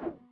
you.